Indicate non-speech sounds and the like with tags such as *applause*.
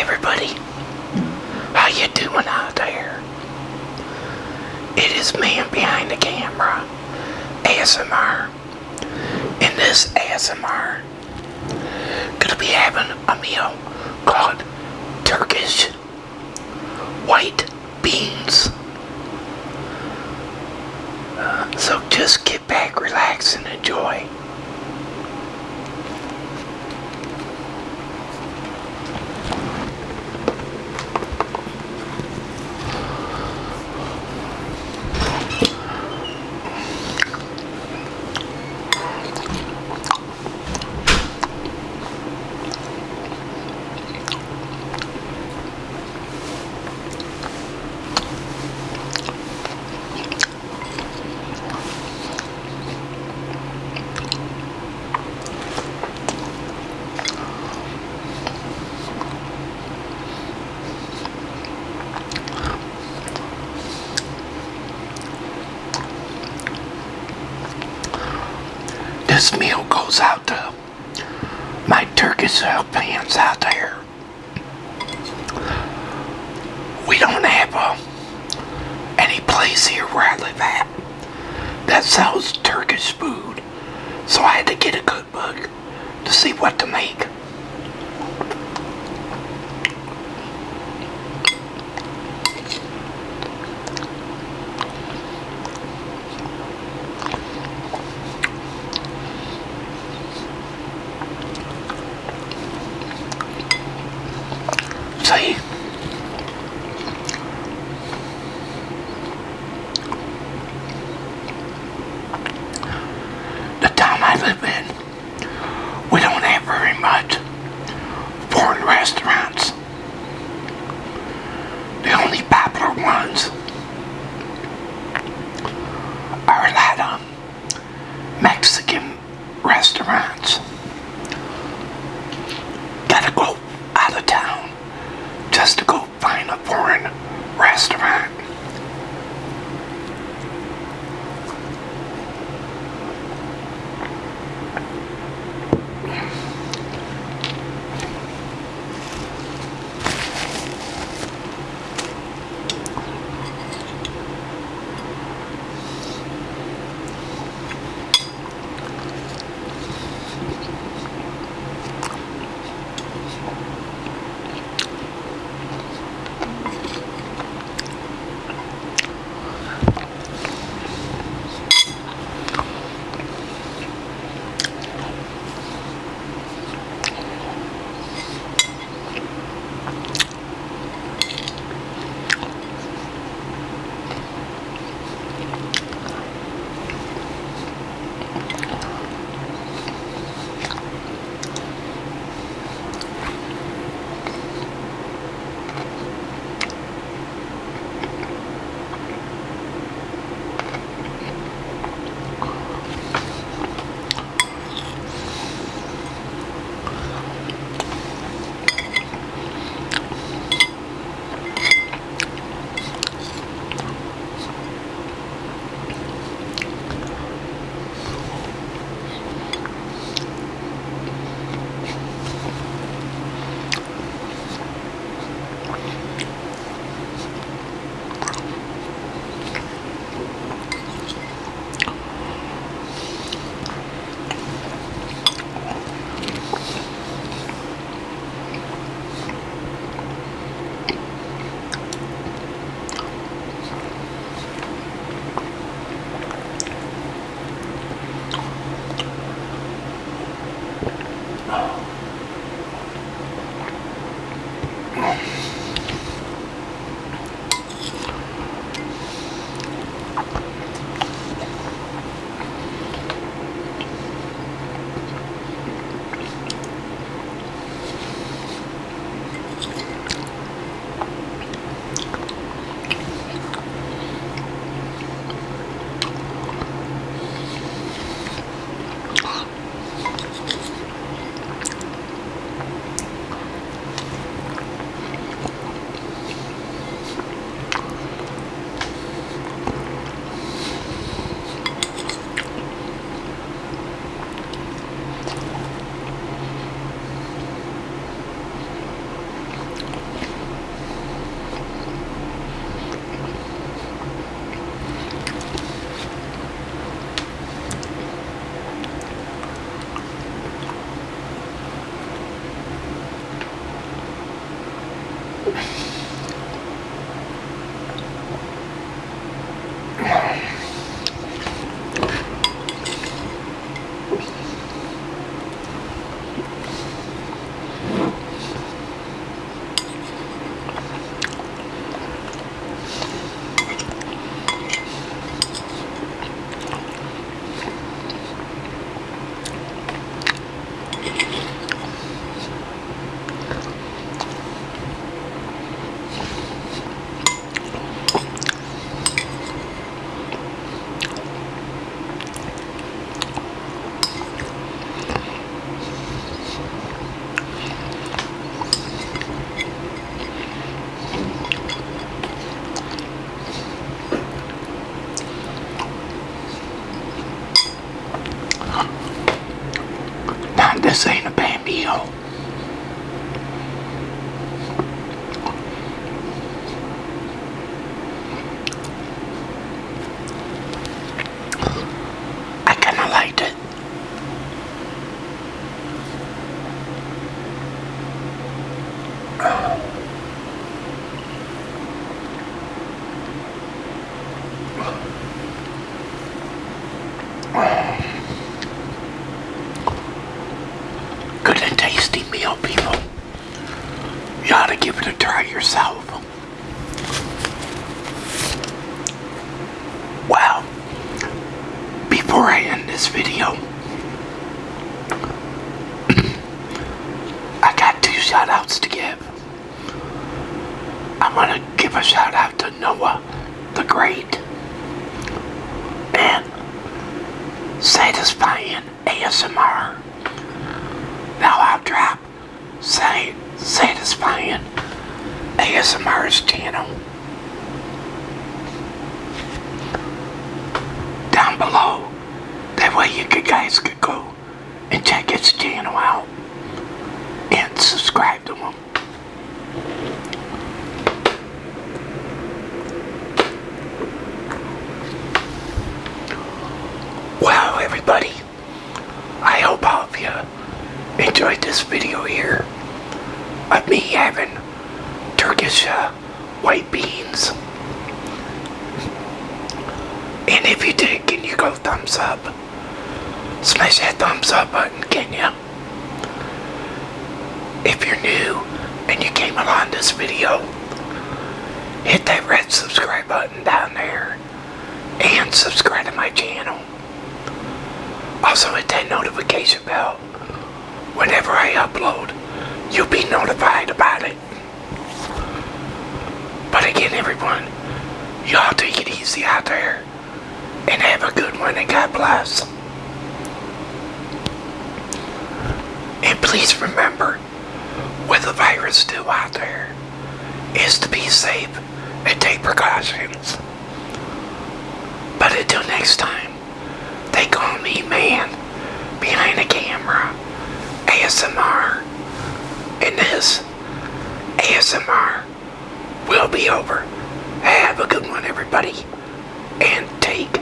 Everybody, how you doing out there? It is man behind the camera, ASMR. and this ASMR, gonna be having a meal called Turkish white beans. Uh, so just get back, relax, and enjoy. This meal goes out to my Turkish fans out there. We don't have uh, any place here where I live at that sells Turkish food, so I had to get a cookbook to see what to make. The town I live in, we don't have very much foreign restaurants. this thing. People. You ought to give it a try yourself. Well, before I end this video, *clears throat* I got two shout outs to give. I want to give a shout out to Noah the Great and Satisfying ASMR. Now I'll drop Satisfying ASMR's channel down below. That way you guys could go and check his channel out and subscribe to him. Well, everybody, I hope all of you enjoyed this video here of me having Turkish uh, white beans. And if you did, can you go thumbs up? Smash that thumbs up button, can you? If you're new and you came along this video, hit that red subscribe button down there and subscribe to my channel. Also hit that notification bell. Whenever I upload, you'll be notified about it. But again, everyone, y'all take it easy out there and have a good one and God bless. And please remember, with the virus still out there, is to be safe and take precautions. But until next time, they call me man behind the camera, ASMR, and this ASMR will be over. Have a good one, everybody. And take